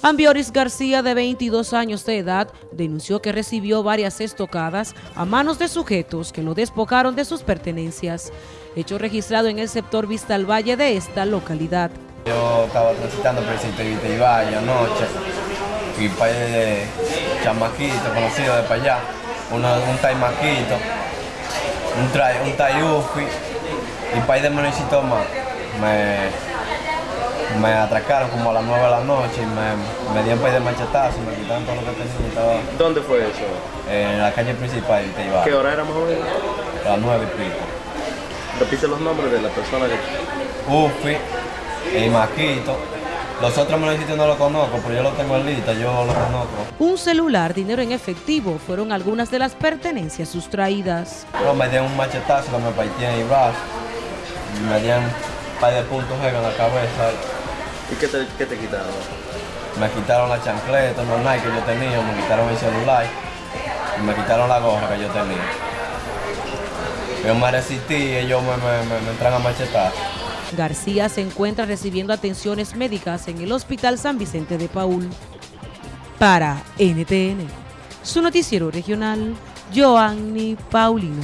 Ambioris García, de 22 años de edad, denunció que recibió varias estocadas a manos de sujetos que lo despojaron de sus pertenencias, hecho registrado en el sector Vista al Valle de esta localidad. Yo estaba transitando por el sitio de Ibayo anoche y para de chamaquito conocido de para allá, un taimaquito, un, un tayufi y para de municipio más. Me, me atracaron como a las 9 de la noche y me, me dieron un de machetazo, me quitaron todo lo que tenía. ¿Dónde fue eso? En la calle principal de Teibá. ¿Qué hora era más o menos? A las 9 y pico. Repite los nombres de la persona que... Ufi, y Maquito. Los otros municipios no los conozco, pero yo los tengo en lista, yo los conozco. Un celular, dinero en efectivo, fueron algunas de las pertenencias sustraídas. Pero me dieron un machetazo que me partí en el brazo. Me dieron un par de puntos en la cabeza. ¿Y qué te, qué te quitaron? Me quitaron la chancleta, los Nike que yo tenía, me quitaron el celular y me quitaron la gorra que yo tenía. Yo me resistí y ellos me, me, me entran a machetar. García se encuentra recibiendo atenciones médicas en el Hospital San Vicente de Paul. Para NTN, su noticiero regional, Joanny Paulino.